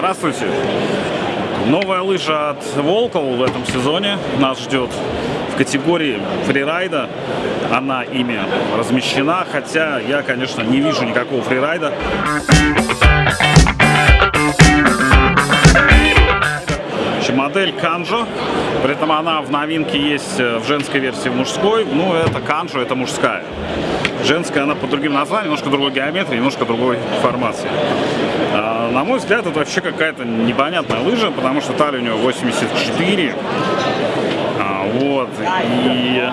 Здравствуйте! Новая лыжа от Волкол в этом сезоне нас ждет в категории фрирайда. Она ими размещена, хотя я, конечно, не вижу никакого фрирайда. модель Канжо, при этом она в новинке есть э, в женской версии, в мужской. Ну, это Канжо, это мужская. Женская, она по другим названиям, немножко другой геометрии, немножко другой формации. На мой взгляд, это вообще какая-то непонятная лыжа, потому что талия у него 84. А, вот. И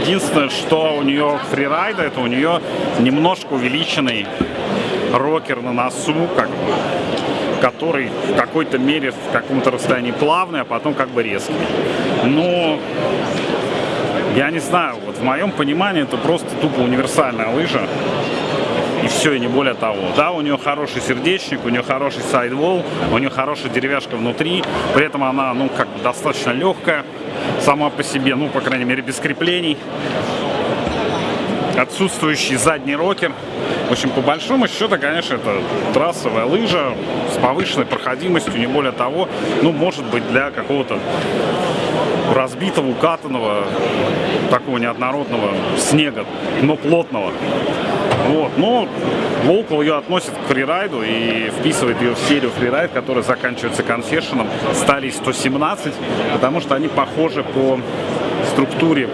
единственное, что у нее фрирайда, это у нее немножко увеличенный рокер на носу, как бы который в какой-то мере в каком-то расстоянии плавный, а потом как бы резкий. Но я не знаю, вот в моем понимании это просто тупо универсальная лыжа. И все, и не более того. Да, у нее хороший сердечник, у нее хороший сайдвол, у нее хорошая деревяшка внутри, при этом она, ну, как бы достаточно легкая сама по себе, ну, по крайней мере, без креплений отсутствующий задний рокер. В общем, по большому счету, конечно, это трассовая лыжа с повышенной проходимостью, не более того. Ну, может быть, для какого-то разбитого, укатанного, такого неоднородного снега, но плотного. Вот. Но Волкл ее относит к фрирайду и вписывает ее в серию фрирайд, которая заканчивается конфешеном стали 117, потому что они похожи по структуре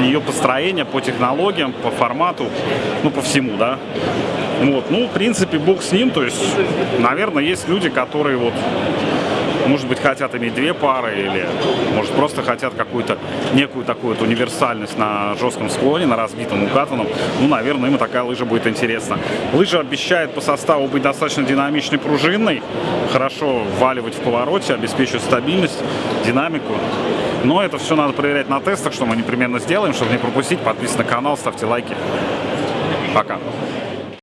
ее построения, по технологиям, по формату, ну, по всему, да. Вот, ну, в принципе, бог с ним, то есть, наверное, есть люди, которые вот может быть, хотят иметь две пары или, может, просто хотят какую-то некую такую вот универсальность на жестком склоне, на разбитом укатанном. Ну, наверное, им такая лыжа будет интересна. Лыжа обещает по составу быть достаточно динамичной, пружинной, хорошо вваливать в повороте, обеспечивать стабильность, динамику. Но это все надо проверять на тестах, что мы непременно сделаем, чтобы не пропустить. Подписывайтесь на канал, ставьте лайки. Пока.